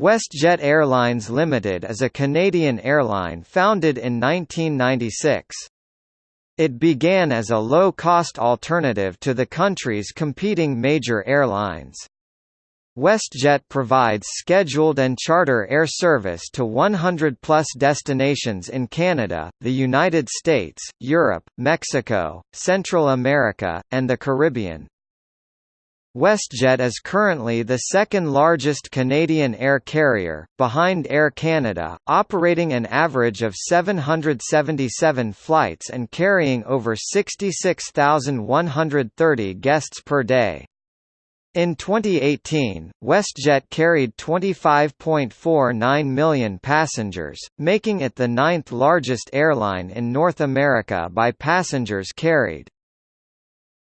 WestJet Airlines Limited is a Canadian airline founded in 1996. It began as a low-cost alternative to the country's competing major airlines. WestJet provides scheduled and charter air service to 100-plus destinations in Canada, the United States, Europe, Mexico, Central America, and the Caribbean. WestJet is currently the second largest Canadian air carrier, behind Air Canada, operating an average of 777 flights and carrying over 66,130 guests per day. In 2018, WestJet carried 25.49 million passengers, making it the ninth largest airline in North America by passengers carried.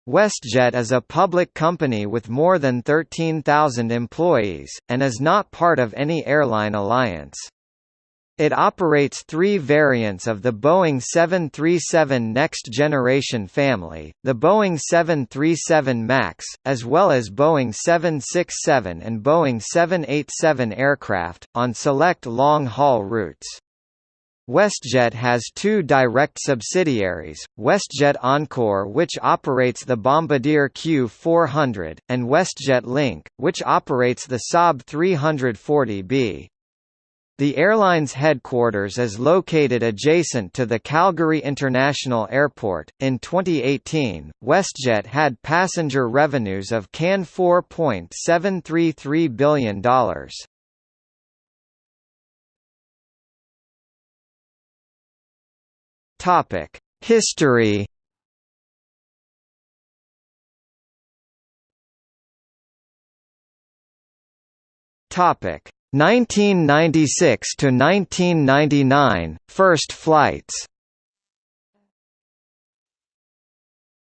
WestJet is a public company with more than 13,000 employees, and is not part of any airline alliance. It operates three variants of the Boeing 737 Next Generation family, the Boeing 737 MAX, as well as Boeing 767 and Boeing 787 aircraft, on select long-haul routes. WestJet has two direct subsidiaries, WestJet Encore which operates the Bombardier Q400, and WestJet Link, which operates the Saab 340B. The airline's headquarters is located adjacent to the Calgary International Airport. In 2018, WestJet had passenger revenues of CAN $4.733 billion. Topic: History. Topic: 1996 to 1999 first flights.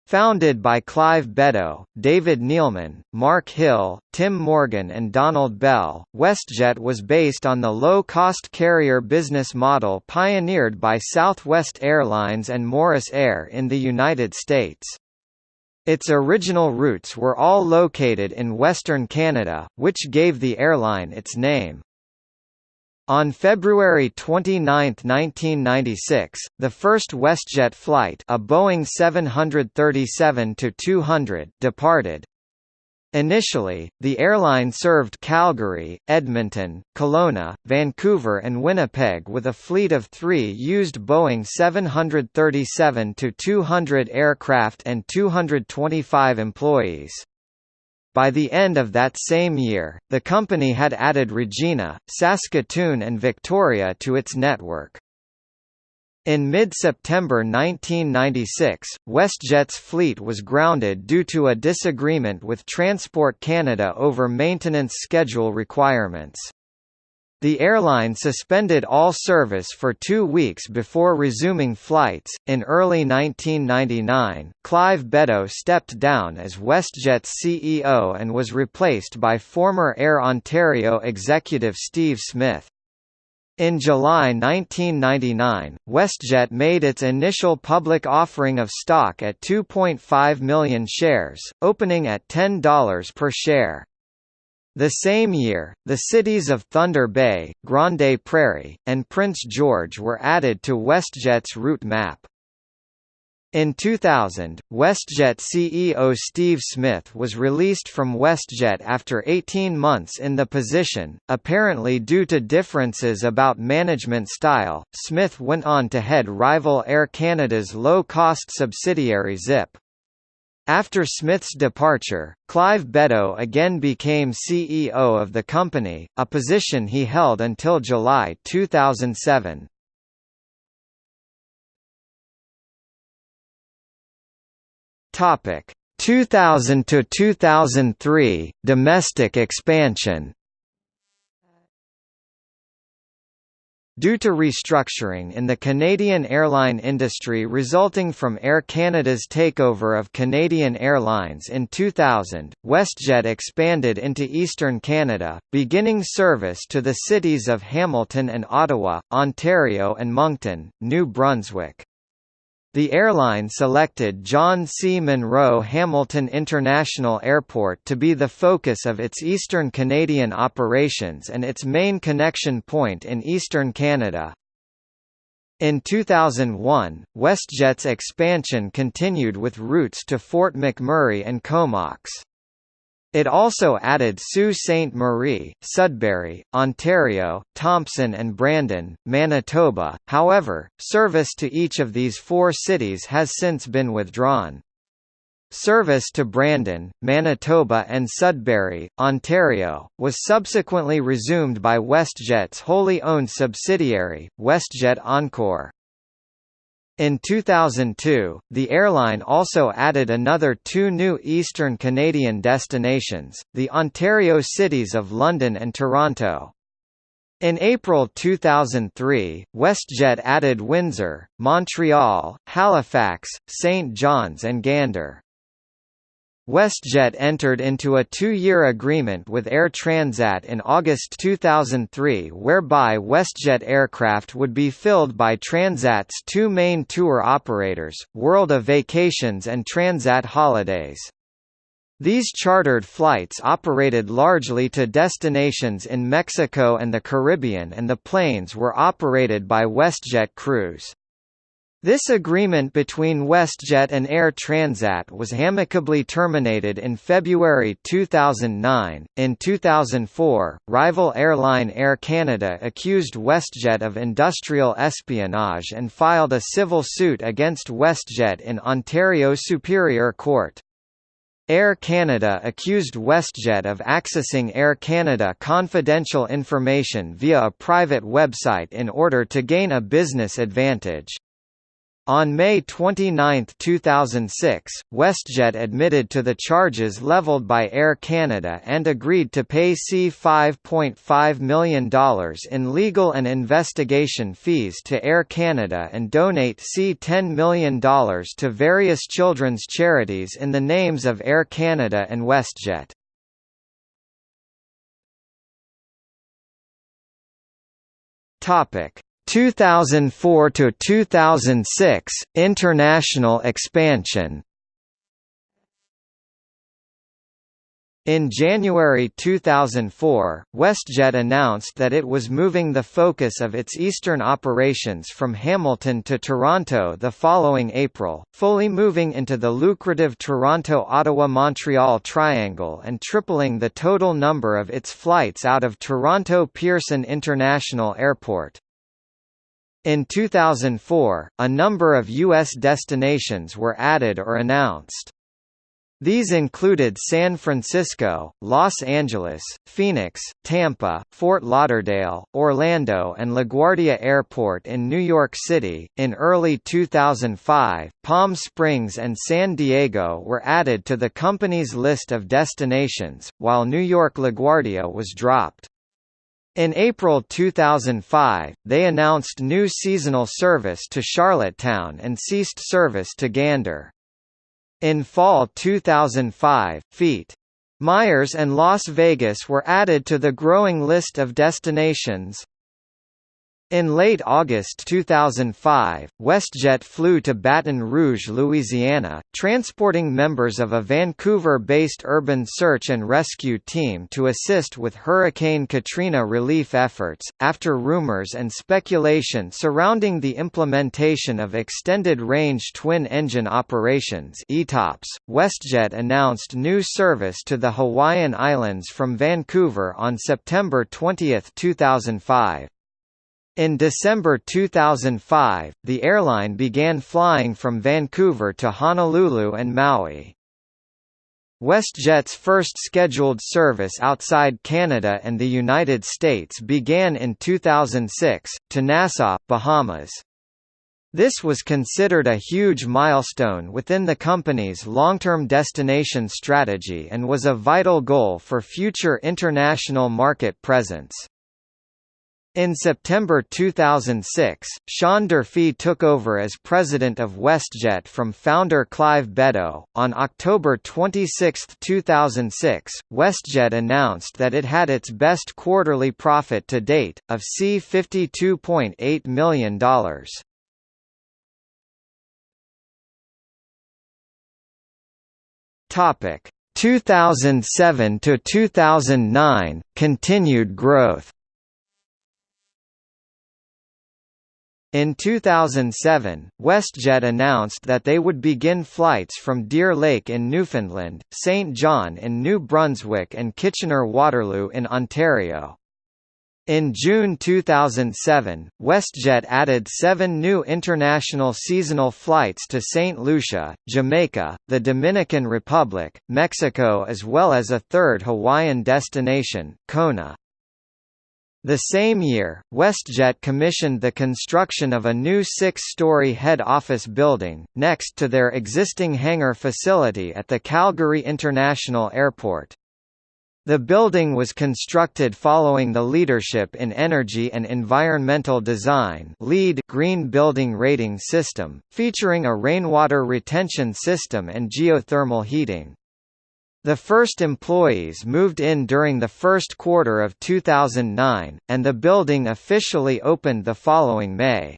Founded by Clive Beddoe, David Neeleman, Mark Hill, Tim Morgan and Donald Bell, WestJet was based on the low-cost carrier business model pioneered by Southwest Airlines and Morris Air in the United States. Its original routes were all located in Western Canada, which gave the airline its name. On February 29, 1996, the first WestJet flight a Boeing 737-200 departed. Initially, the airline served Calgary, Edmonton, Kelowna, Vancouver and Winnipeg with a fleet of three used Boeing 737-200 aircraft and 225 employees. By the end of that same year, the company had added Regina, Saskatoon and Victoria to its network. In mid-September 1996, WestJet's fleet was grounded due to a disagreement with Transport Canada over maintenance schedule requirements. The airline suspended all service for two weeks before resuming flights. In early 1999, Clive Beddoe stepped down as WestJet's CEO and was replaced by former Air Ontario executive Steve Smith. In July 1999, WestJet made its initial public offering of stock at 2.5 million shares, opening at $10 per share. The same year, the cities of Thunder Bay, Grande Prairie, and Prince George were added to WestJet's route map. In 2000, WestJet CEO Steve Smith was released from WestJet after 18 months in the position, apparently due to differences about management style. Smith went on to head rival Air Canada's low-cost subsidiary Zip. After Smith's departure, Clive Beddoe again became CEO of the company, a position he held until July 2007. Topic 2000 to 2003 domestic expansion. Due to restructuring in the Canadian airline industry resulting from Air Canada's takeover of Canadian Airlines in 2000, WestJet expanded into eastern Canada, beginning service to the cities of Hamilton and Ottawa, Ontario and Moncton, New Brunswick. The airline selected John C. Munro Hamilton International Airport to be the focus of its eastern Canadian operations and its main connection point in eastern Canada. In 2001, WestJet's expansion continued with routes to Fort McMurray and Comox. It also added Sault Ste. Marie, Sudbury, Ontario, Thompson and Brandon, Manitoba, however, service to each of these four cities has since been withdrawn. Service to Brandon, Manitoba and Sudbury, Ontario, was subsequently resumed by WestJet's wholly owned subsidiary, WestJet Encore. In 2002, the airline also added another two new eastern Canadian destinations, the Ontario cities of London and Toronto. In April 2003, WestJet added Windsor, Montreal, Halifax, St. John's and Gander. WestJet entered into a two-year agreement with Air Transat in August 2003 whereby WestJet aircraft would be filled by Transat's two main tour operators, World of Vacations and Transat Holidays. These chartered flights operated largely to destinations in Mexico and the Caribbean and the planes were operated by WestJet Crews. This agreement between WestJet and Air Transat was amicably terminated in February 2009. In 2004, rival airline Air Canada accused WestJet of industrial espionage and filed a civil suit against WestJet in Ontario Superior Court. Air Canada accused WestJet of accessing Air Canada confidential information via a private website in order to gain a business advantage. On May 29, 2006, WestJet admitted to the charges leveled by Air Canada and agreed to pay C$5.5 million in legal and investigation fees to Air Canada and donate C$10 million to various children's charities in the names of Air Canada and WestJet. Topic 2004 to 2006 international expansion In January 2004, WestJet announced that it was moving the focus of its eastern operations from Hamilton to Toronto the following April, fully moving into the lucrative Toronto-Ottawa-Montreal triangle and tripling the total number of its flights out of Toronto Pearson International Airport. In 2004, a number of U.S. destinations were added or announced. These included San Francisco, Los Angeles, Phoenix, Tampa, Fort Lauderdale, Orlando, and LaGuardia Airport in New York City. In early 2005, Palm Springs and San Diego were added to the company's list of destinations, while New York LaGuardia was dropped. In April 2005, they announced new seasonal service to Charlottetown and ceased service to Gander. In fall 2005, Feet. Myers and Las Vegas were added to the growing list of destinations. In late August 2005, WestJet flew to Baton Rouge, Louisiana, transporting members of a Vancouver-based urban search and rescue team to assist with Hurricane Katrina relief efforts. After rumors and speculation surrounding the implementation of extended-range twin-engine operations (ETOPS), WestJet announced new service to the Hawaiian Islands from Vancouver on September 20, 2005. In December 2005, the airline began flying from Vancouver to Honolulu and Maui. WestJet's first scheduled service outside Canada and the United States began in 2006, to Nassau, Bahamas. This was considered a huge milestone within the company's long-term destination strategy and was a vital goal for future international market presence. In September 2006, Sean Durfy took over as president of WestJet from founder Clive Beddoe. On October 26, 2006, WestJet announced that it had its best quarterly profit to date, of C$52.8 million. Topic 2007 to 2009 continued growth. In 2007, WestJet announced that they would begin flights from Deer Lake in Newfoundland, St. John in New Brunswick and Kitchener-Waterloo in Ontario. In June 2007, WestJet added seven new international seasonal flights to St. Lucia, Jamaica, the Dominican Republic, Mexico as well as a third Hawaiian destination, Kona. The same year, WestJet commissioned the construction of a new six-story head office building, next to their existing hangar facility at the Calgary International Airport. The building was constructed following the Leadership in Energy and Environmental Design LEED Green Building Rating System, featuring a rainwater retention system and geothermal heating. The first employees moved in during the first quarter of 2009, and the building officially opened the following May.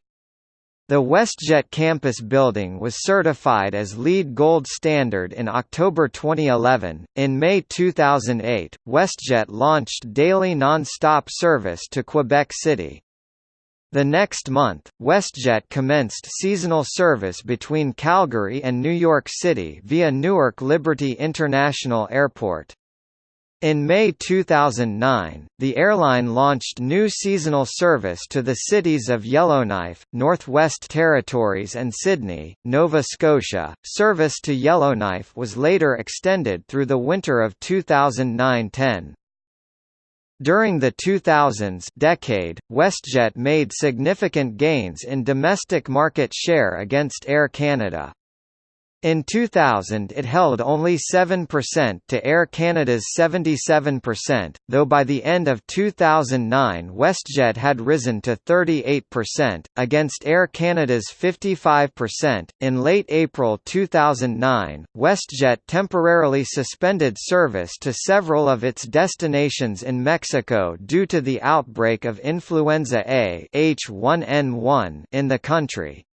The WestJet campus building was certified as LEED Gold Standard in October 2011. In May 2008, WestJet launched daily non-stop service to Quebec City. The next month, WestJet commenced seasonal service between Calgary and New York City via Newark Liberty International Airport. In May 2009, the airline launched new seasonal service to the cities of Yellowknife, Northwest Territories and Sydney, Nova Scotia. Service to Yellowknife was later extended through the winter of 2009-10. During the 2000s decade, WestJet made significant gains in domestic market share against Air Canada. In 2000 it held only 7% to Air Canada's 77%, though by the end of 2009 WestJet had risen to 38%, against Air Canada's 55%. In late April 2009, WestJet temporarily suspended service to several of its destinations in Mexico due to the outbreak of influenza A H1N1 in the country.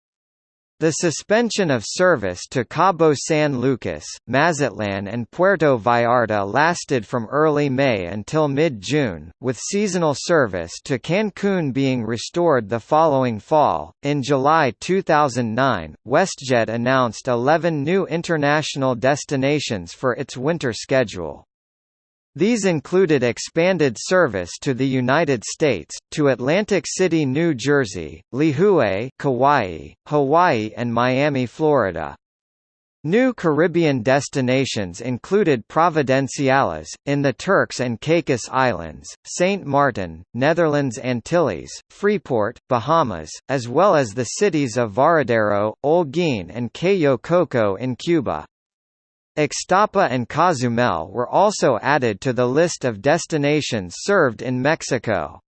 The suspension of service to Cabo San Lucas, Mazatlan and Puerto Vallarta lasted from early May until mid-June, with seasonal service to Cancun being restored the following fall. In July 2009, WestJet announced 11 new international destinations for its winter schedule. These included expanded service to the United States, to Atlantic City, New Jersey, Lihue, Kauai, Hawaii and Miami, Florida. New Caribbean destinations included Providenciales, in the Turks and Caicos Islands, St. Martin, Netherlands Antilles, Freeport, Bahamas, as well as the cities of Varadero, Holguin and Cayo Coco in Cuba. Ixtapa and Cozumel were also added to the list of destinations served in Mexico.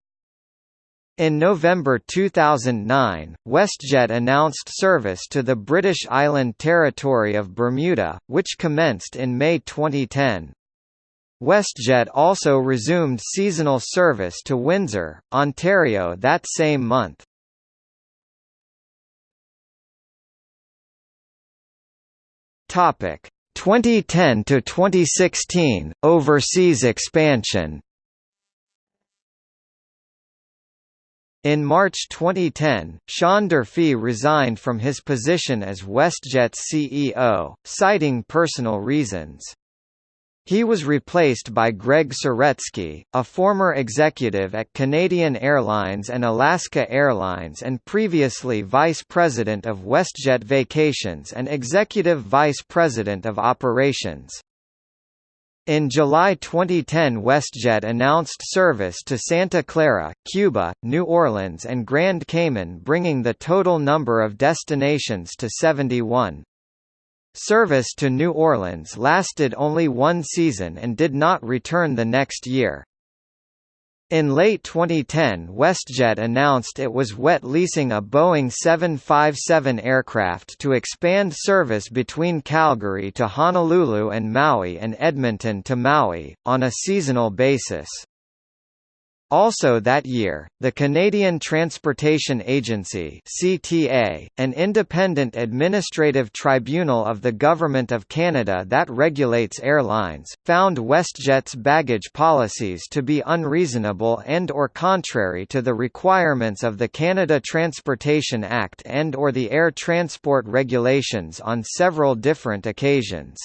In November 2009, WestJet announced service to the British Island Territory of Bermuda, which commenced in May 2010. WestJet also resumed seasonal service to Windsor, Ontario that same month. Topic: 2010 to 2016 overseas expansion In March 2010, Sean Durfy resigned from his position as WestJet's CEO, citing personal reasons. He was replaced by Greg Saretsky, a former executive at Canadian Airlines and Alaska Airlines and previously vice president of WestJet Vacations and executive vice president of operations. In July 2010 WestJet announced service to Santa Clara, Cuba, New Orleans and Grand Cayman bringing the total number of destinations to 71. Service to New Orleans lasted only one season and did not return the next year. In late 2010 WestJet announced it was wet leasing a Boeing 757 aircraft to expand service between Calgary to Honolulu and Maui and Edmonton to Maui, on a seasonal basis. Also that year, the Canadian Transportation Agency (CTA), an independent administrative tribunal of the Government of Canada that regulates airlines, found WestJet's baggage policies to be unreasonable and or contrary to the requirements of the Canada Transportation Act and or the air transport regulations on several different occasions.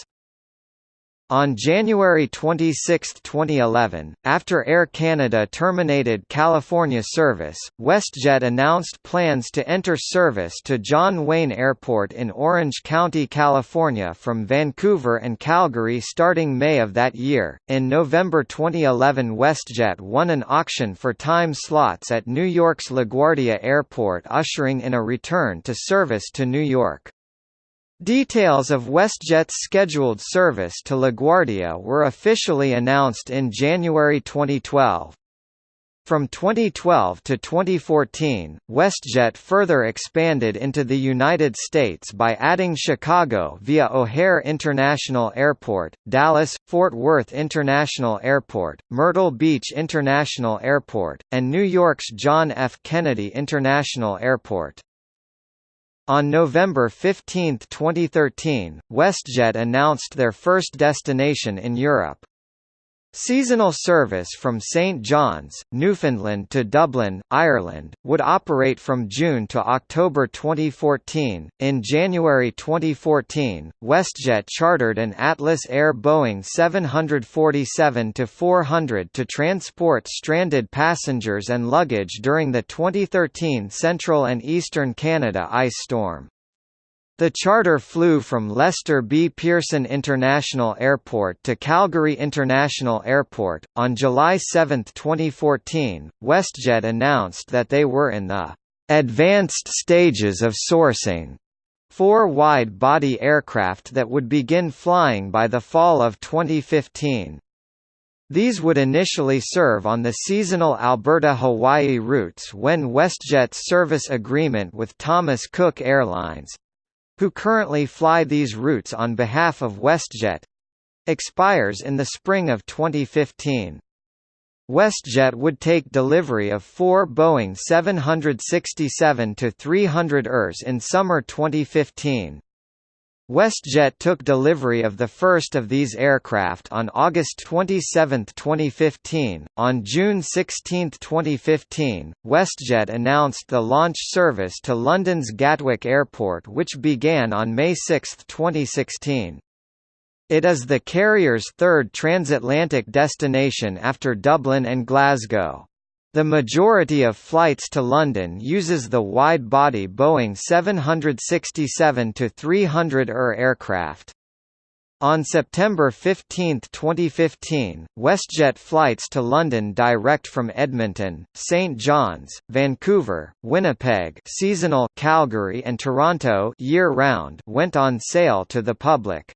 On January 26, 2011, after Air Canada terminated California service, WestJet announced plans to enter service to John Wayne Airport in Orange County, California from Vancouver and Calgary starting May of that year. In November 2011, WestJet won an auction for time slots at New York's LaGuardia Airport, ushering in a return to service to New York. Details of WestJet's scheduled service to LaGuardia were officially announced in January 2012. From 2012 to 2014, WestJet further expanded into the United States by adding Chicago via O'Hare International Airport, Dallas, Fort Worth International Airport, Myrtle Beach International Airport, and New York's John F. Kennedy International Airport. On November 15, 2013, WestJet announced their first destination in Europe. Seasonal service from St John's, Newfoundland to Dublin, Ireland, would operate from June to October 2014. In January 2014, WestJet chartered an Atlas Air Boeing 747-400 to transport stranded passengers and luggage during the 2013 Central and Eastern Canada ice storm. The charter flew from Lester B. Pearson International Airport to Calgary International Airport. On July 7, 2014, WestJet announced that they were in the advanced stages of sourcing four wide-body aircraft that would begin flying by the fall of 2015. These would initially serve on the seasonal Alberta-Hawaii routes when WestJet's service agreement with Thomas Cook Airlines, who currently fly these routes on behalf of WestJet expires in the spring of 2015. WestJet would take delivery of four Boeing 767-300 ERs in summer 2015. WestJet took delivery of the first of these aircraft on August 27, 2015. On June 16, 2015, WestJet announced the launch service to London's Gatwick Airport, which began on May 6, 2016. It is the carrier's third transatlantic destination after Dublin and Glasgow. The majority of flights to London uses the wide-body Boeing 767-300 ER aircraft. On September 15, 2015, WestJet flights to London direct from Edmonton, St John's, Vancouver, Winnipeg seasonal Calgary and Toronto year-round went on sale to the public.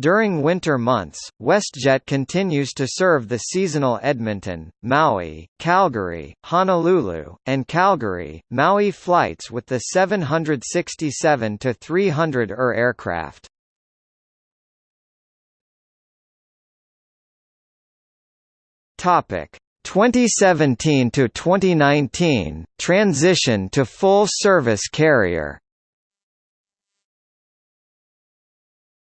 During winter months, WestJet continues to serve the seasonal Edmonton, Maui, Calgary, Honolulu, and Calgary, Maui flights with the 767-300 ER aircraft. Topic 2017 to 2019 transition to full service carrier.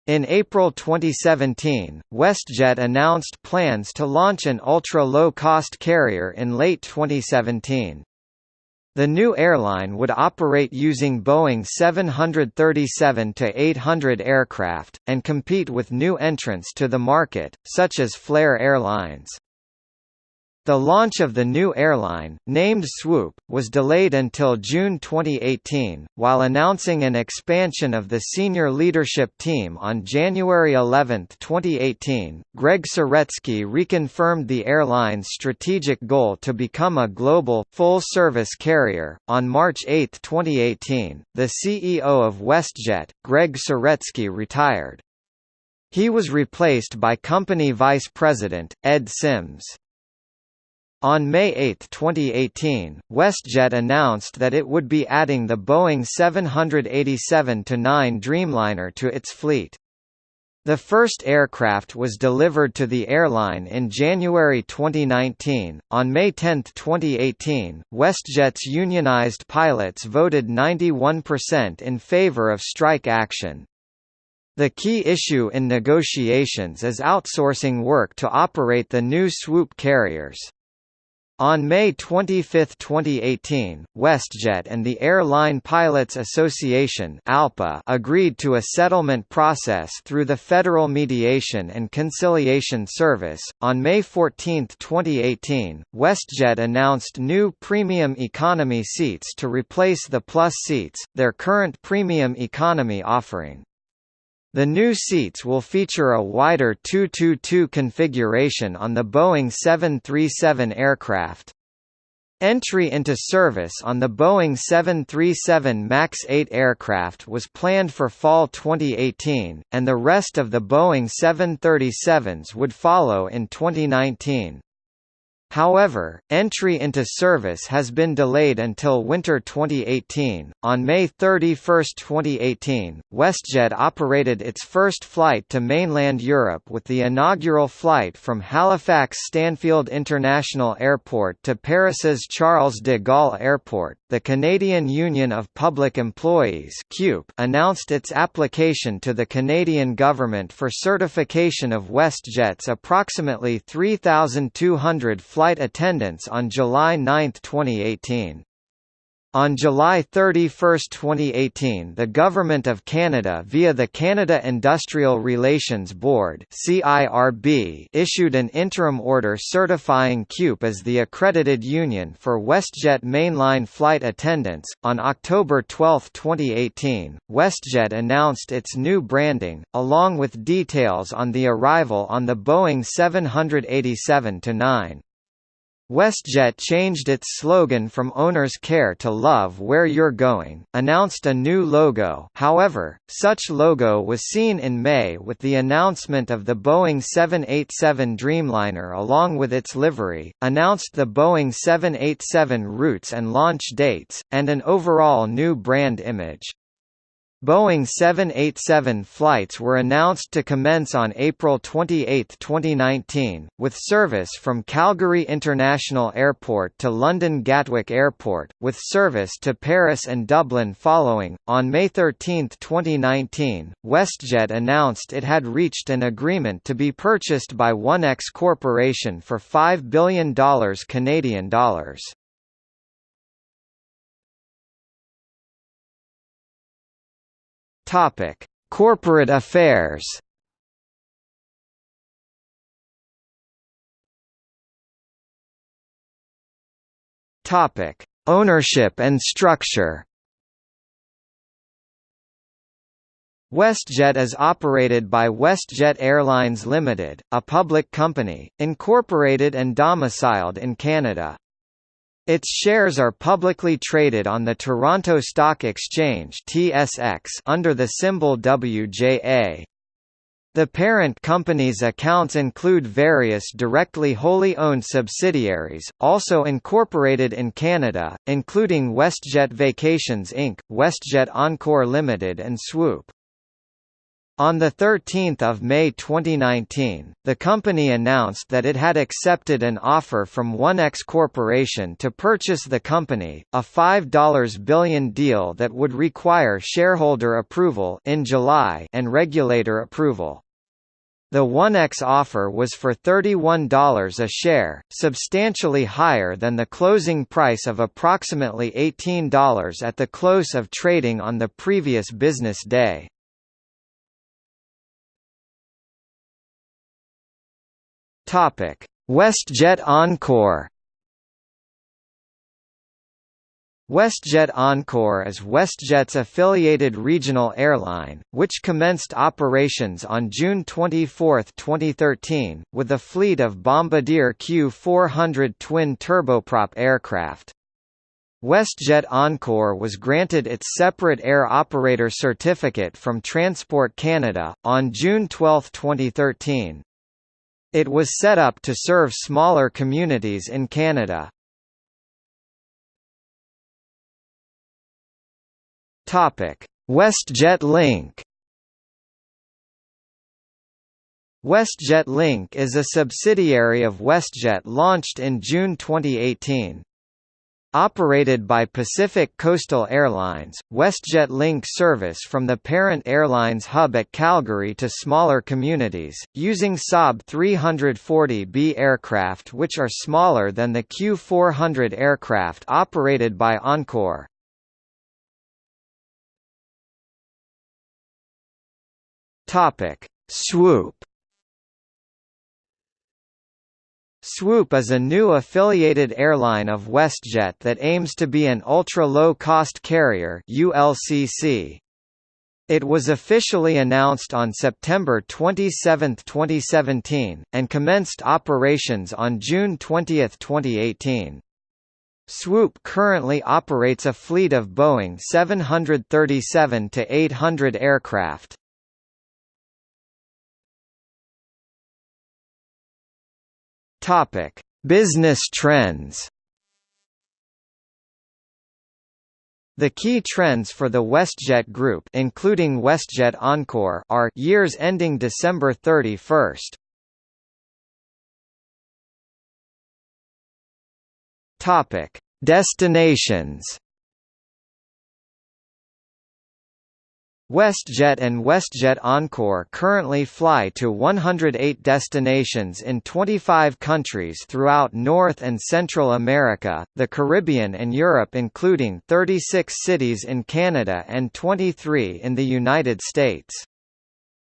In April 2017, WestJet announced plans to launch an ultra-low-cost carrier in late 2017. The new airline would operate using Boeing 737-800 aircraft, and compete with new entrants to the market, such as Flair Airlines. The launch of the new airline, named Swoop, was delayed until June 2018, while announcing an expansion of the senior leadership team on January 11, 2018. Greg Saretsky reconfirmed the airline's strategic goal to become a global, full service carrier. On March 8, 2018, the CEO of WestJet, Greg Saretsky, retired. He was replaced by company vice president, Ed Sims. On May 8, 2018, WestJet announced that it would be adding the Boeing 787-9 Dreamliner to its fleet. The first aircraft was delivered to the airline in January 2019. On May 10, 2018, WestJet's unionized pilots voted 91% in favor of strike action. The key issue in negotiations is outsourcing work to operate the new swoop carriers. On May 25, 2018, WestJet and the Airline Pilots Association (ALPA) agreed to a settlement process through the Federal Mediation and Conciliation Service. On May 14, 2018, WestJet announced new premium economy seats to replace the Plus seats, their current premium economy offering. The new seats will feature a wider 222 configuration on the Boeing 737 aircraft. Entry into service on the Boeing 737 MAX 8 aircraft was planned for fall 2018, and the rest of the Boeing 737s would follow in 2019. However, entry into service has been delayed until winter 2018. On May 31, 2018, WestJet operated its first flight to mainland Europe with the inaugural flight from Halifax Stanfield International Airport to Paris's Charles de Gaulle Airport. The Canadian Union of Public Employees announced its application to the Canadian government for certification of WestJet's approximately 3,200 flight attendants on July 9, 2018. On July 31, 2018 the Government of Canada via the Canada Industrial Relations Board issued an interim order certifying CUPE as the accredited union for WestJet mainline flight attendants. On October 12, 2018, WestJet announced its new branding, along with details on the arrival on the Boeing 787-9. WestJet changed its slogan from Owner's Care to Love Where You're Going, announced a new logo however, such logo was seen in May with the announcement of the Boeing 787 Dreamliner along with its livery, announced the Boeing 787 routes and launch dates, and an overall new brand image. Boeing 787 flights were announced to commence on April 28, 2019, with service from Calgary International Airport to London Gatwick Airport, with service to Paris and Dublin following. On May 13, 2019, WestJet announced it had reached an agreement to be purchased by Onex Corporation for $5 billion Canadian dollars. Topic: Corporate affairs. Topic: Ownership and structure. WestJet is operated by WestJet Airlines Limited, a public company, incorporated and domiciled in Canada. Its shares are publicly traded on the Toronto Stock Exchange (TSX) under the symbol WJA. The parent company's accounts include various directly wholly owned subsidiaries, also incorporated in Canada, including WestJet Vacations Inc., WestJet Encore Limited and Swoop. On 13 May 2019, the company announced that it had accepted an offer from Onex Corporation to purchase the company, a $5 billion deal that would require shareholder approval in July and regulator approval. The Onex offer was for $31 a share, substantially higher than the closing price of approximately $18 at the close of trading on the previous business day. Topic: WestJet Encore. WestJet Encore is WestJet's affiliated regional airline, which commenced operations on June 24, 2013, with a fleet of Bombardier Q400 twin turboprop aircraft. WestJet Encore was granted its separate air operator certificate from Transport Canada, on June 12, 2013. It was set up to serve smaller communities in Canada. WestJet Link WestJet Link is a subsidiary of WestJet launched in June 2018. Operated by Pacific Coastal Airlines, WestJet Link service from the parent airline's hub at Calgary to smaller communities, using Saab 340B aircraft which are smaller than the Q400 aircraft operated by Encore. Swoop Swoop is a new affiliated airline of WestJet that aims to be an ultra-low-cost carrier ULCC. It was officially announced on September 27, 2017, and commenced operations on June 20, 2018. Swoop currently operates a fleet of Boeing 737-800 aircraft. Topic: Business trends. The key trends for the WestJet Group including WestJet Encore are years ending December 31. Topic: Destinations. WestJet and WestJet Encore currently fly to 108 destinations in 25 countries throughout North and Central America, the Caribbean and Europe including 36 cities in Canada and 23 in the United States.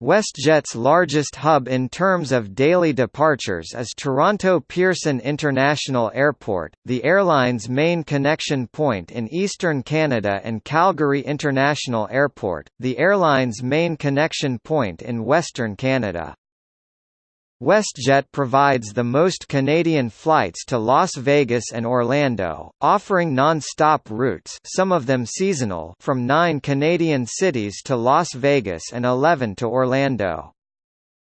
WestJet's largest hub in terms of daily departures is Toronto Pearson International Airport, the airline's main connection point in eastern Canada and Calgary International Airport, the airline's main connection point in western Canada. WestJet provides the most Canadian flights to Las Vegas and Orlando, offering non-stop routes some of them seasonal from nine Canadian cities to Las Vegas and 11 to Orlando.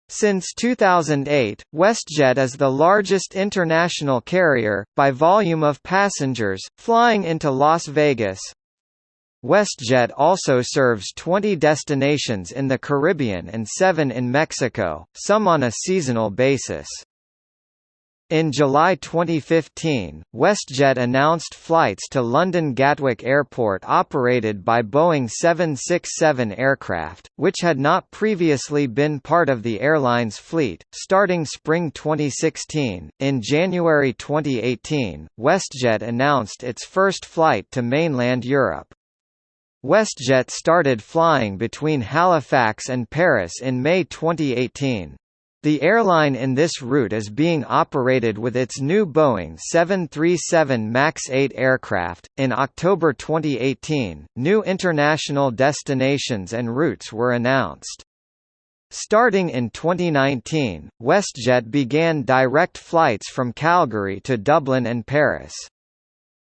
Since 2008, WestJet is the largest international carrier, by volume of passengers, flying into Las Vegas, WestJet also serves 20 destinations in the Caribbean and 7 in Mexico, some on a seasonal basis. In July 2015, WestJet announced flights to London Gatwick Airport operated by Boeing 767 aircraft, which had not previously been part of the airline's fleet. Starting spring 2016, in January 2018, WestJet announced its first flight to mainland Europe. WestJet started flying between Halifax and Paris in May 2018. The airline in this route is being operated with its new Boeing 737 MAX 8 aircraft. In October 2018, new international destinations and routes were announced. Starting in 2019, WestJet began direct flights from Calgary to Dublin and Paris.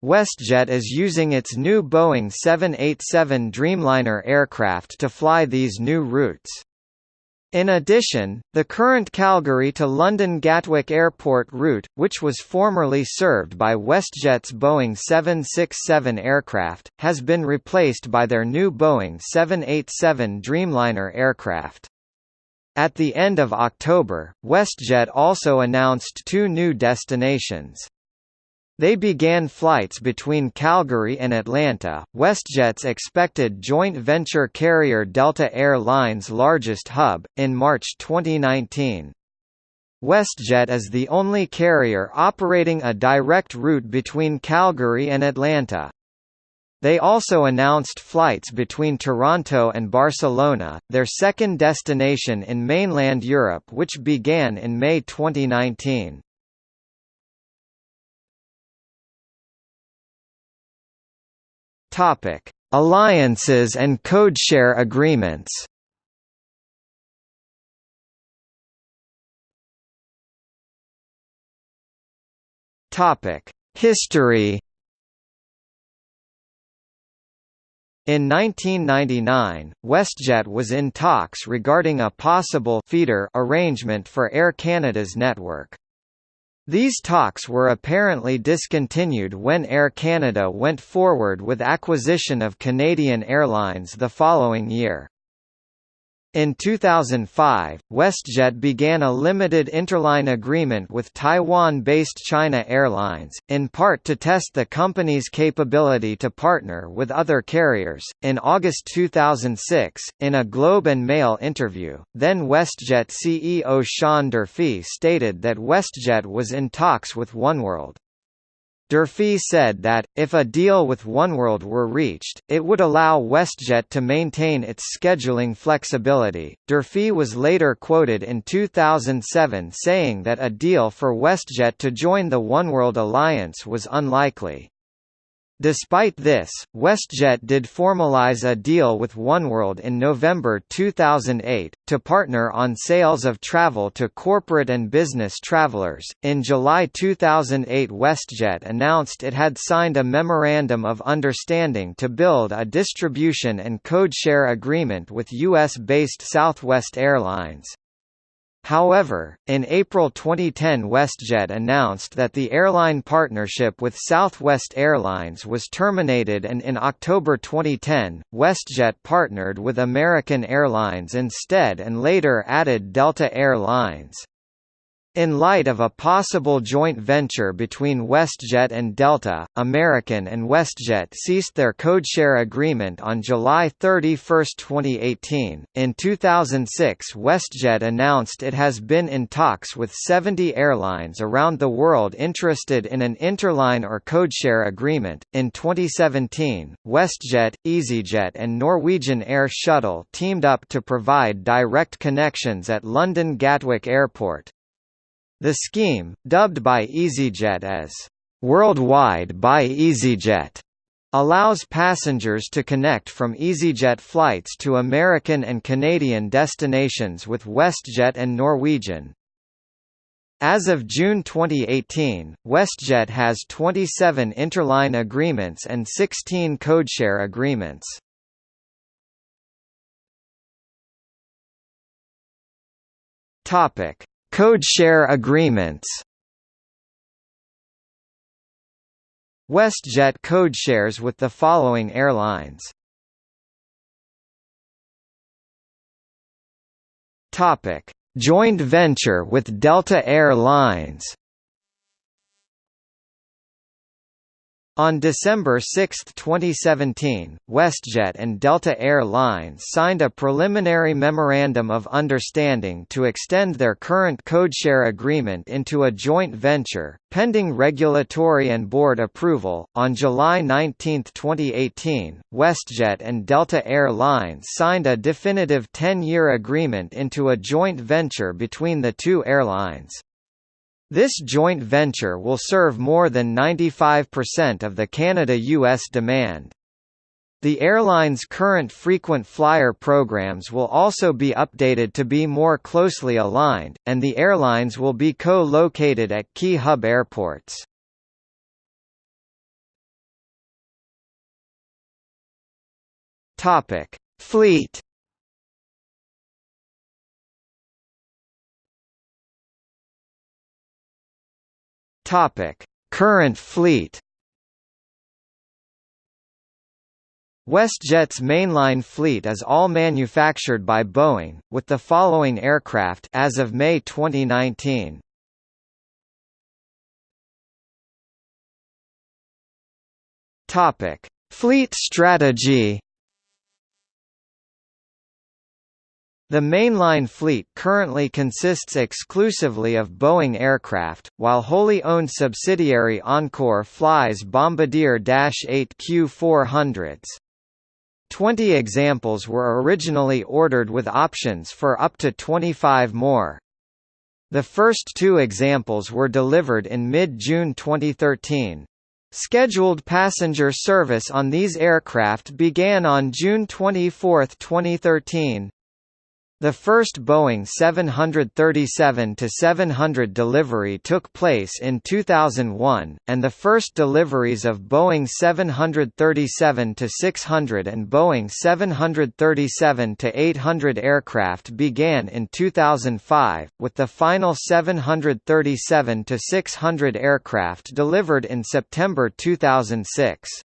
WestJet is using its new Boeing 787 Dreamliner aircraft to fly these new routes. In addition, the current Calgary to London Gatwick Airport route, which was formerly served by WestJet's Boeing 767 aircraft, has been replaced by their new Boeing 787 Dreamliner aircraft. At the end of October, WestJet also announced two new destinations. They began flights between Calgary and Atlanta, WestJet's expected joint venture carrier Delta Air Lines' largest hub, in March 2019. WestJet is the only carrier operating a direct route between Calgary and Atlanta. They also announced flights between Toronto and Barcelona, their second destination in mainland Europe which began in May 2019. Topic: Alliances and codeshare agreements. Topic: History. In 1999, WestJet was in talks regarding a possible feeder arrangement for Air Canada's network. These talks were apparently discontinued when Air Canada went forward with acquisition of Canadian Airlines the following year. In 2005, WestJet began a limited interline agreement with Taiwan-based China Airlines, in part to test the company's capability to partner with other carriers. In August 2006, in a Globe and Mail interview, then WestJet CEO Sean Durfy stated that WestJet was in talks with OneWorld. Durfy said that, if a deal with OneWorld were reached, it would allow WestJet to maintain its scheduling flexibility. Durfy was later quoted in 2007 saying that a deal for WestJet to join the OneWorld alliance was unlikely. Despite this, WestJet did formalize a deal with OneWorld in November 2008 to partner on sales of travel to corporate and business travelers. In July 2008, WestJet announced it had signed a memorandum of understanding to build a distribution and codeshare agreement with US-based Southwest Airlines. However, in April 2010 WestJet announced that the airline partnership with Southwest Airlines was terminated and in October 2010, WestJet partnered with American Airlines instead and later added Delta Air Lines. In light of a possible joint venture between WestJet and Delta, American and WestJet ceased their codeshare agreement on July 31, 2018. In 2006, WestJet announced it has been in talks with 70 airlines around the world interested in an interline or codeshare agreement. In 2017, WestJet, EasyJet, and Norwegian Air Shuttle teamed up to provide direct connections at London Gatwick Airport. The scheme, dubbed by EasyJet as Worldwide by EasyJet, allows passengers to connect from EasyJet flights to American and Canadian destinations with WestJet and Norwegian. As of June 2018, WestJet has 27 interline agreements and 16 codeshare agreements. Topic: Codeshare agreements. WestJet codeshares with the following airlines. Topic: Joint venture with Delta Air Lines On December 6, 2017, WestJet and Delta Air Lines signed a preliminary Memorandum of Understanding to extend their current codeshare agreement into a joint venture, pending regulatory and board approval. On July 19, 2018, WestJet and Delta Air Lines signed a definitive 10 year agreement into a joint venture between the two airlines. This joint venture will serve more than 95% of the Canada-US demand. The airline's current frequent flyer programs will also be updated to be more closely aligned, and the airlines will be co-located at key hub airports. Fleet Topic: Current fleet. WestJet's mainline fleet is all manufactured by Boeing, with the following aircraft as of May 2019. Topic: Fleet strategy. The mainline fleet currently consists exclusively of Boeing aircraft, while wholly owned subsidiary Encore flies Bombardier Dash 8 Q400s. Twenty examples were originally ordered with options for up to 25 more. The first two examples were delivered in mid-June 2013. Scheduled passenger service on these aircraft began on June 24, 2013. The first Boeing 737-700 delivery took place in 2001, and the first deliveries of Boeing 737-600 and Boeing 737-800 aircraft began in 2005, with the final 737-600 600 aircraft delivered in September 2006.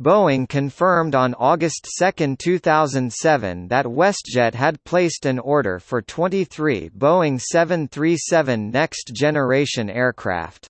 Boeing confirmed on August 2, 2007 that WestJet had placed an order for 23 Boeing 737 next generation aircraft.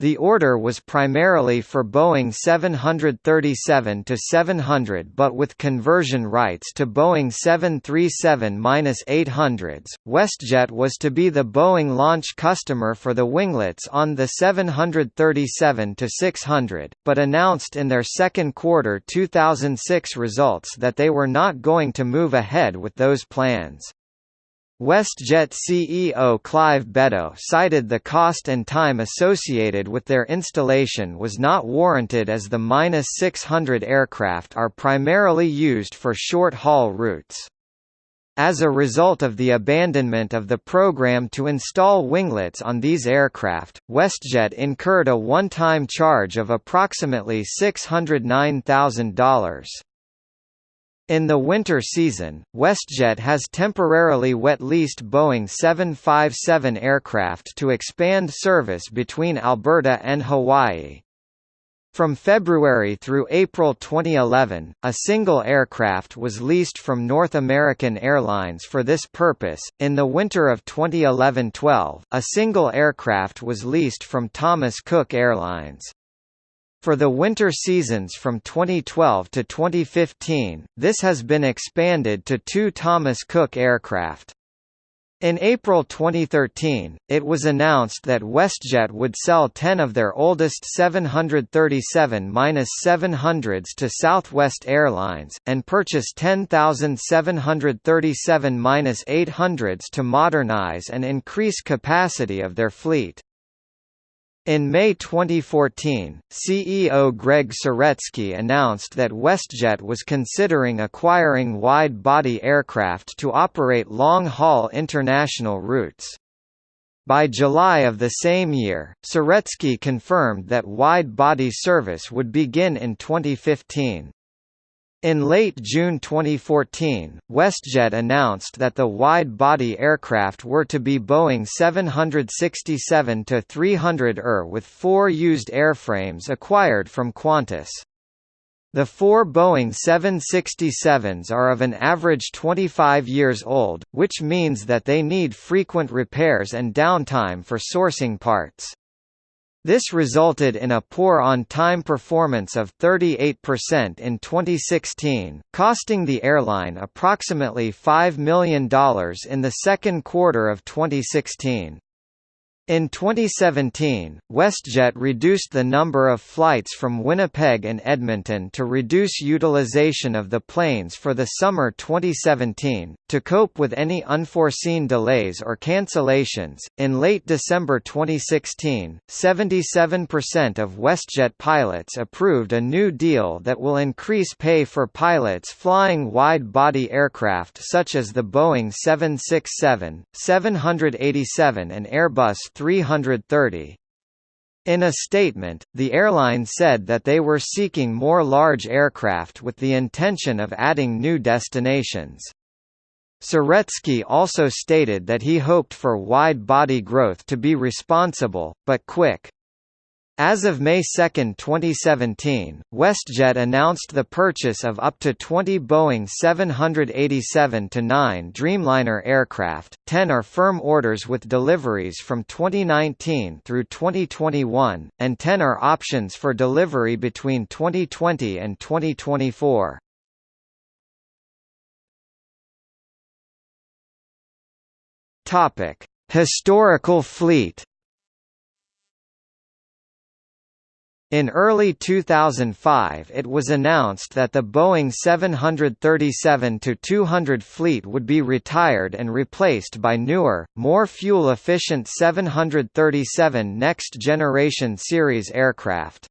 The order was primarily for Boeing 737-700 but with conversion rights to Boeing 737-800s. WestJet was to be the Boeing launch customer for the winglets on the 737-600, but announced in their second quarter 2006 results that they were not going to move ahead with those plans. WestJet CEO Clive Beddoe cited the cost and time associated with their installation was not warranted as the -600 aircraft are primarily used for short-haul routes. As a result of the abandonment of the program to install winglets on these aircraft, WestJet incurred a one-time charge of approximately $609,000. In the winter season, WestJet has temporarily wet-leased Boeing 757 aircraft to expand service between Alberta and Hawaii. From February through April 2011, a single aircraft was leased from North American Airlines for this purpose. In the winter of 2011-12, a single aircraft was leased from Thomas Cook Airlines. For the winter seasons from 2012 to 2015, this has been expanded to two Thomas Cook aircraft. In April 2013, it was announced that WestJet would sell 10 of their oldest 737-700s to Southwest Airlines, and purchase 10,737-800s to modernize and increase capacity of their fleet. In May 2014, CEO Greg Saretsky announced that WestJet was considering acquiring wide-body aircraft to operate long-haul international routes. By July of the same year, Saretsky confirmed that wide-body service would begin in 2015. In late June 2014, WestJet announced that the wide-body aircraft were to be Boeing 767-300ER with four used airframes acquired from Qantas. The four Boeing 767s are of an average 25 years old, which means that they need frequent repairs and downtime for sourcing parts. This resulted in a poor on-time performance of 38% in 2016, costing the airline approximately $5 million in the second quarter of 2016. In 2017, WestJet reduced the number of flights from Winnipeg and Edmonton to reduce utilization of the planes for the summer 2017. To cope with any unforeseen delays or cancellations, in late December 2016, 77% of WestJet pilots approved a new deal that will increase pay for pilots flying wide body aircraft such as the Boeing 767, 787, and Airbus 330. In a statement, the airline said that they were seeking more large aircraft with the intention of adding new destinations. Saretsky also stated that he hoped for wide-body growth to be responsible, but quick. As of May 2, 2017, WestJet announced the purchase of up to 20 Boeing 787-9 Dreamliner aircraft, 10 are firm orders with deliveries from 2019 through 2021, and 10 are options for delivery between 2020 and 2024. Historical fleet In early 2005 it was announced that the Boeing 737-200 fleet would be retired and replaced by newer, more fuel-efficient 737 Next Generation series aircraft.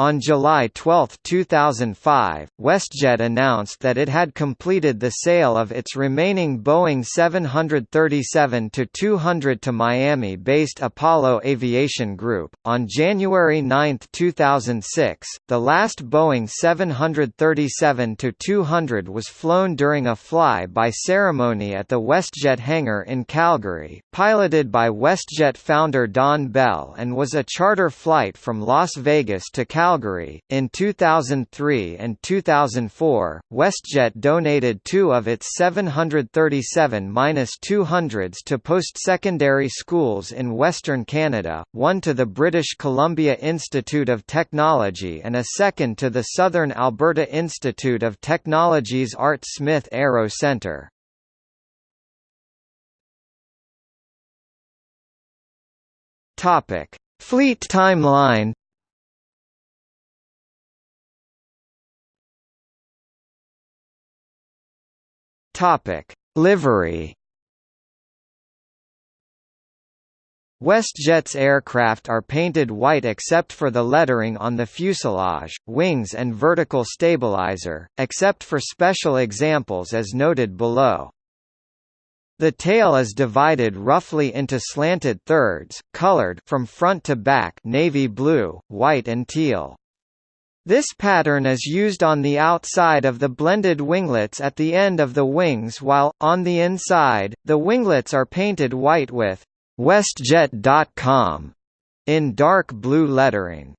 On July 12, 2005, WestJet announced that it had completed the sale of its remaining Boeing 737-200 to Miami-based Apollo Aviation Group. On January 9, 2006, the last Boeing 737-200 was flown during a fly-by ceremony at the WestJet hangar in Calgary, piloted by WestJet founder Don Bell and was a charter flight from Las Vegas to Calgary Calgary. In 2003 and 2004, WestJet donated two of its 737-200s to post-secondary schools in Western Canada, one to the British Columbia Institute of Technology and a second to the Southern Alberta Institute of Technology's Art Smith Aero Centre. Topic: Fleet timeline. Topic: Livery. WestJet's aircraft are painted white except for the lettering on the fuselage, wings and vertical stabilizer, except for special examples as noted below. The tail is divided roughly into slanted thirds, colored from front to back navy blue, white and teal. This pattern is used on the outside of the blended winglets at the end of the wings while, on the inside, the winglets are painted white with WestJet.com in dark blue lettering.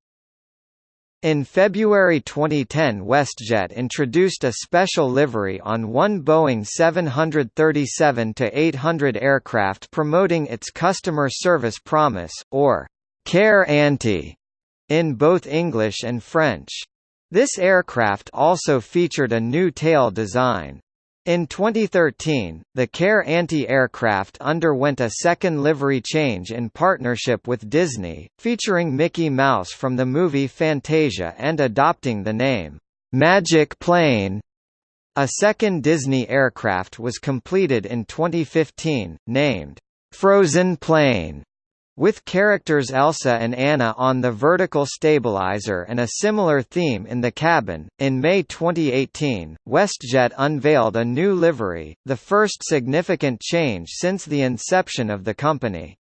In February 2010 WestJet introduced a special livery on one Boeing 737-800 aircraft promoting its customer service promise, or «Care Ante», in both English and French. This aircraft also featured a new tail design. In 2013, the Care anti-aircraft underwent a second livery change in partnership with Disney, featuring Mickey Mouse from the movie Fantasia and adopting the name, "'Magic Plane". A second Disney aircraft was completed in 2015, named, "'Frozen Plane' With characters Elsa and Anna on the vertical stabilizer and a similar theme in the cabin, in May 2018, WestJet unveiled a new livery, the first significant change since the inception of the company.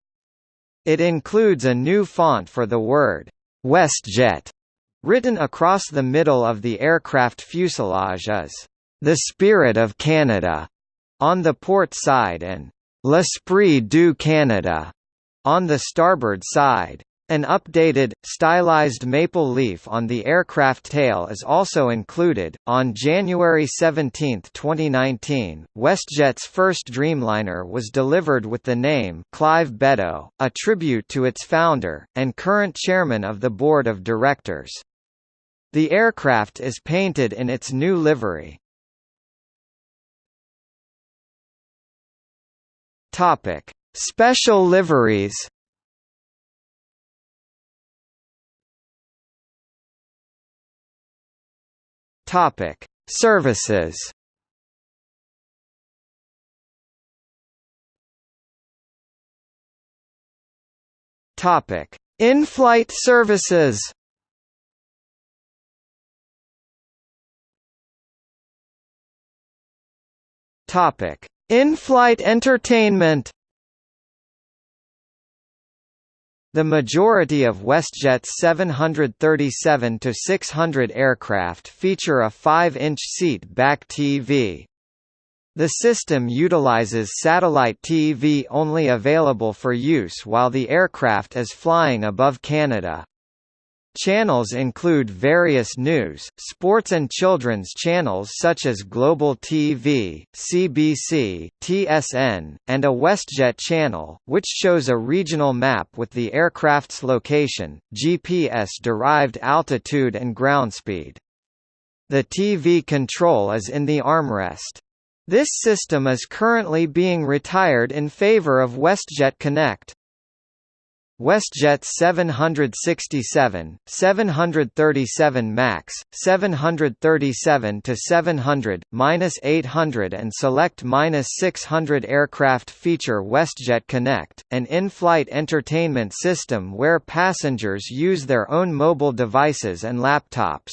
It includes a new font for the word, WestJet, written across the middle of the aircraft fuselage as, the Spirit of Canada, on the port side and, L'Esprit du Canada on the starboard side. An updated, stylized maple leaf on the aircraft tail is also included. On January 17, 2019, WestJet's first Dreamliner was delivered with the name Clive Beddoe, a tribute to its founder, and current chairman of the board of directors. The aircraft is painted in its new livery. Topic: Special liveries Topic: Services. Topic: In-flight services. Topic: In-flight entertainment. The majority of WestJet's 737-600 aircraft feature a 5-inch seat-back TV. The system utilizes satellite TV only available for use while the aircraft is flying above Canada. Channels include various news, sports and children's channels such as Global TV, CBC, TSN, and a WestJet channel, which shows a regional map with the aircraft's location, GPS-derived altitude and ground speed. The TV control is in the armrest. This system is currently being retired in favor of WestJet Connect. WestJet 767, 737 MAX, 737 to 700, 800 and select 600 aircraft feature WestJet Connect, an in-flight entertainment system where passengers use their own mobile devices and laptops.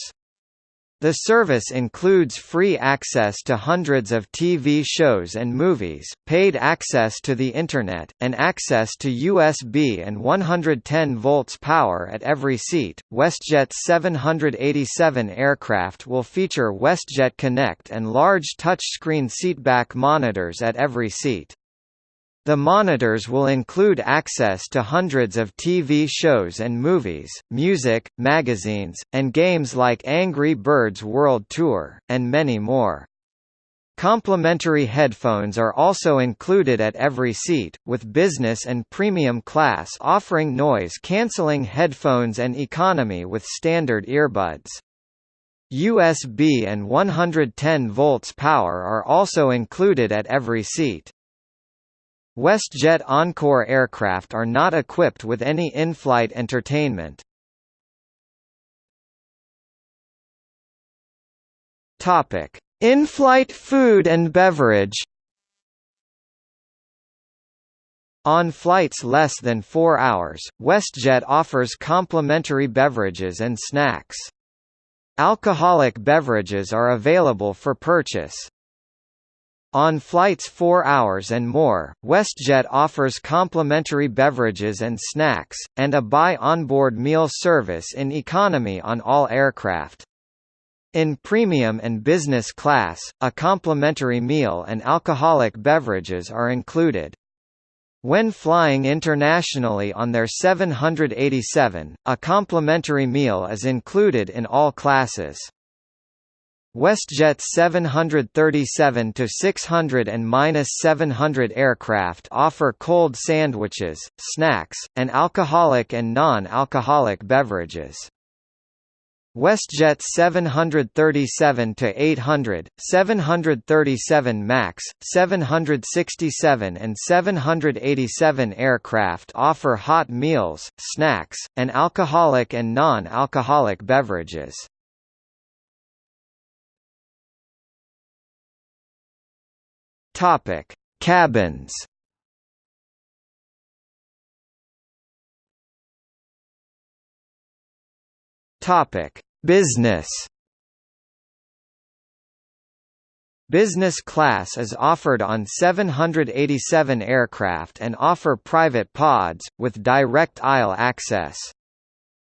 The service includes free access to hundreds of TV shows and movies, paid access to the Internet, and access to USB and 110 volts power at every seat. WestJet's 787 aircraft will feature WestJet Connect and large touchscreen seatback monitors at every seat. The monitors will include access to hundreds of TV shows and movies, music, magazines, and games like Angry Birds World Tour, and many more. Complimentary headphones are also included at every seat, with business and premium class offering noise-canceling headphones and economy with standard earbuds. USB and 110 volts power are also included at every seat. WestJet Encore aircraft are not equipped with any in-flight entertainment. Topic: In-flight food and beverage. On flights less than 4 hours, WestJet offers complimentary beverages and snacks. Alcoholic beverages are available for purchase. On flights 4 hours and more, WestJet offers complimentary beverages and snacks, and a buy onboard meal service in economy on all aircraft. In premium and business class, a complimentary meal and alcoholic beverages are included. When flying internationally on their 787, a complimentary meal is included in all classes. WestJet's 737-600 and -700 aircraft offer cold sandwiches, snacks, and alcoholic and non-alcoholic beverages. WestJet 737-800, 737 MAX, 767 and 787 aircraft offer hot meals, snacks, and alcoholic and non-alcoholic beverages. Topic: Cabins. Topic: Business. Business class is offered on 787 aircraft and offer private pods, with direct aisle access.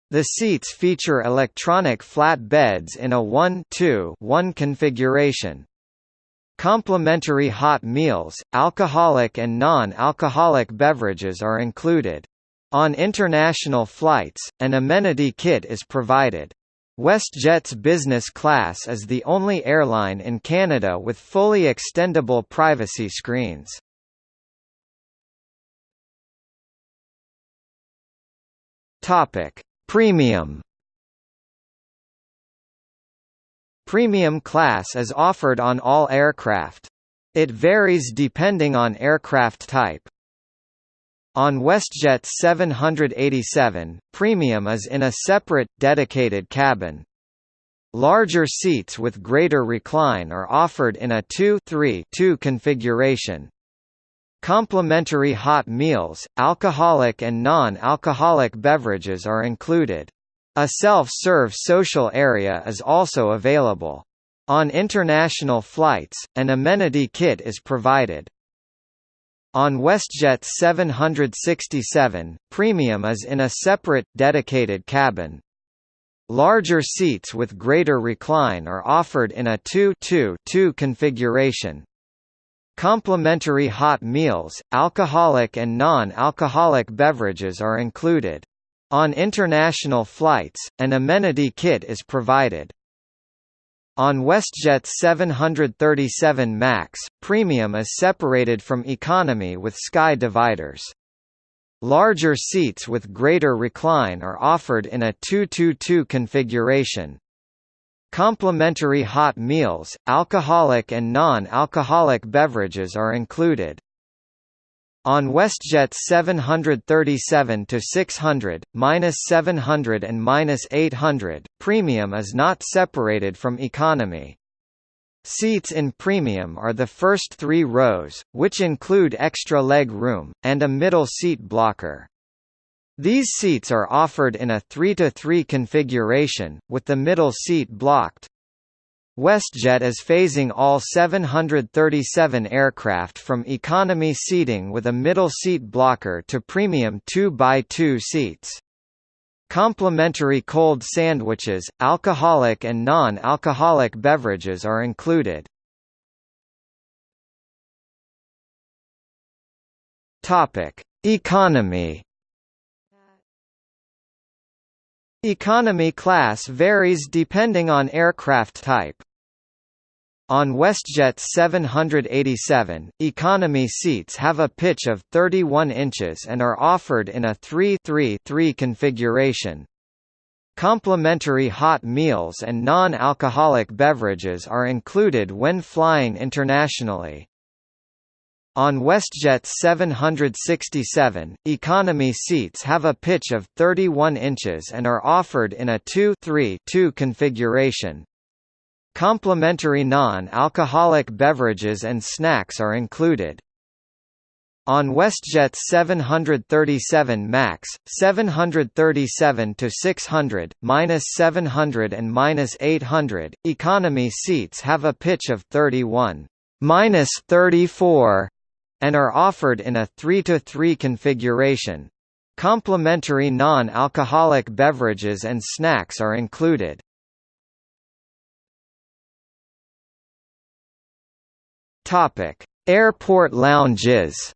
The seats feature electronic flat beds in a 1-2-1 configuration, Complimentary hot meals, alcoholic and non-alcoholic beverages are included. On international flights, an amenity kit is provided. WestJet's business class is the only airline in Canada with fully extendable privacy screens. Topic: Premium Premium class is offered on all aircraft. It varies depending on aircraft type. On WestJet 787, premium is in a separate, dedicated cabin. Larger seats with greater recline are offered in a 2-3-2 configuration. Complimentary hot meals, alcoholic and non-alcoholic beverages are included. A self-serve social area is also available. On international flights, an amenity kit is provided. On WestJet 767, premium is in a separate, dedicated cabin. Larger seats with greater recline are offered in a 2-2-2 configuration. Complimentary hot meals, alcoholic and non-alcoholic beverages are included. On international flights, an amenity kit is provided. On WestJet 737 MAX, premium is separated from economy with sky dividers. Larger seats with greater recline are offered in a 2-2-2 configuration. Complimentary hot meals, alcoholic and non-alcoholic beverages are included. On WestJet 737 to 600, -700 and -800, premium is not separated from economy. Seats in premium are the first three rows, which include extra leg room, and a middle seat blocker. These seats are offered in a 3-to-3 configuration, with the middle seat blocked. WestJet is phasing all 737 aircraft from economy seating with a middle seat blocker to premium 2x2 seats. Complimentary cold sandwiches, alcoholic and non-alcoholic beverages are included. Economy. Economy class varies depending on aircraft type. On WestJet 787, economy seats have a pitch of 31 inches and are offered in a 3-3-3 configuration. Complimentary hot meals and non-alcoholic beverages are included when flying internationally. On WestJet 767, economy seats have a pitch of 31 inches and are offered in a 2-3-2 configuration. Complimentary non-alcoholic beverages and snacks are included. On WestJet 737 MAX, 737 to 600, -700 and -800, economy seats have a pitch of 31, -34, and are offered in a 3 to 3 configuration. Complimentary non-alcoholic beverages and snacks are included. Airport lounges.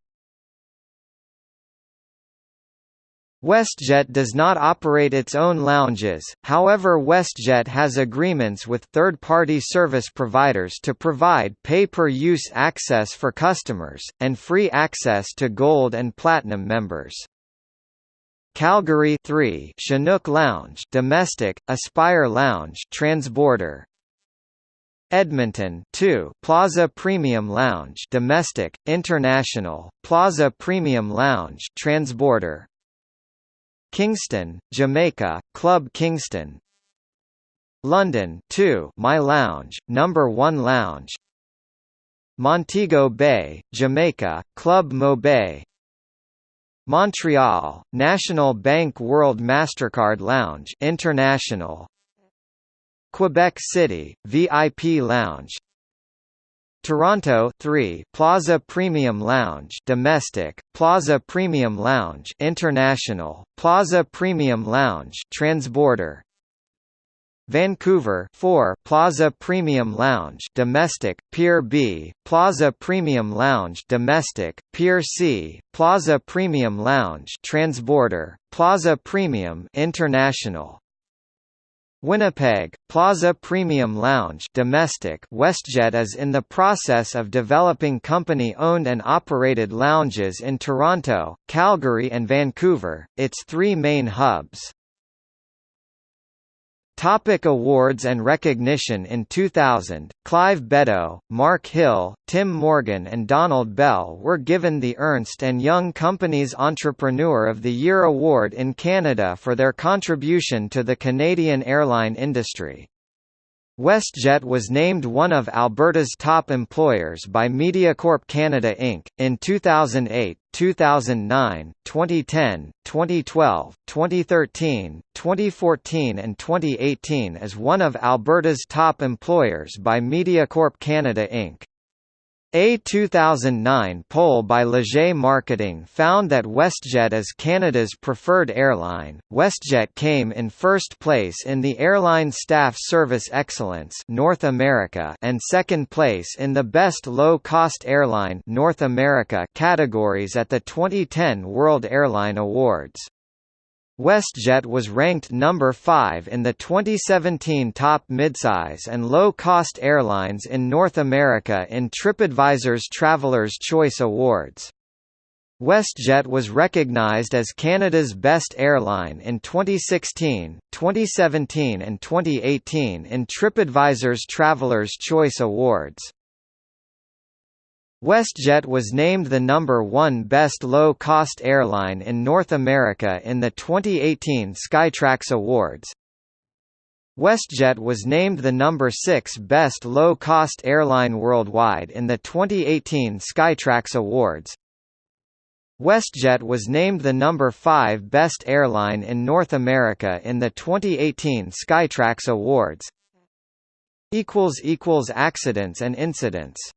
WestJet does not operate its own lounges, however WestJet has agreements with third-party service providers to provide pay-per-use access for customers, and free access to Gold and Platinum members. Calgary 3 Chinook Lounge domestic, Aspire Lounge transborder, Edmonton 2 Plaza Premium Lounge domestic international Plaza Premium Lounge transborder Kingston Jamaica Club Kingston. London 2 My Lounge number 1 Lounge. Montego Bay Jamaica Club Mo Bay Montreal National Bank World Mastercard Lounge International. Quebec City, VIP Lounge Toronto 3 Plaza Premium Lounge domestic Plaza Premium Lounge international Plaza Premium Lounge transborder. Vancouver 4 Plaza Premium Lounge domestic Pier B Plaza Premium Lounge domestic Pier C Plaza Premium Lounge transborder Plaza Premium international Winnipeg, Plaza Premium Lounge domestic WestJet is in the process of developing company-owned and operated lounges in Toronto, Calgary and Vancouver, its three main hubs. Topic awards and recognition In 2000, Clive Beddoe, Mark Hill, Tim Morgan and Donald Bell were given the Ernst & Young Company's Entrepreneur of the Year award in Canada for their contribution to the Canadian airline industry. WestJet was named one of Alberta's top employers by Mediacorp Canada Inc. in 2008, 2009, 2010, 2012, 2013, 2014 and 2018 as one of Alberta's top employers by Mediacorp Canada Inc. A 2009 poll by Leger Marketing found that WestJet is Canada's preferred airline. WestJet came in first place in the Airline Staff Service Excellence North America and second place in the Best Low-Cost Airline North America categories at the 2010 World Airline Awards. WestJet was ranked number 5 in the 2017 Top Midsize and Low-Cost Airlines in North America in TripAdvisor's Traveler's Choice Awards. WestJet was recognized as Canada's best airline in 2016, 2017 and 2018 in TripAdvisor's Traveler's Choice Awards. WestJet was named the number one best low-cost airline in North America in the 2018 Skytrax Awards. WestJet was named the number 6 best low-cost airline worldwide in the 2018 Skytrax Awards. WestJet was named the number 5 best airline in North America in the 2018 Skytrax Awards. Accidents and incidents